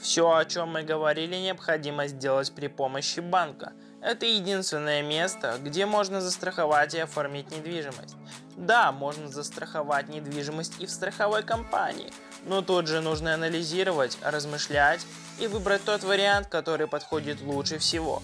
Все, о чем мы говорили, необходимо сделать при помощи банка. Это единственное место, где можно застраховать и оформить недвижимость. Да, можно застраховать недвижимость и в страховой компании, но тут же нужно анализировать, размышлять и выбрать тот вариант, который подходит лучше всего.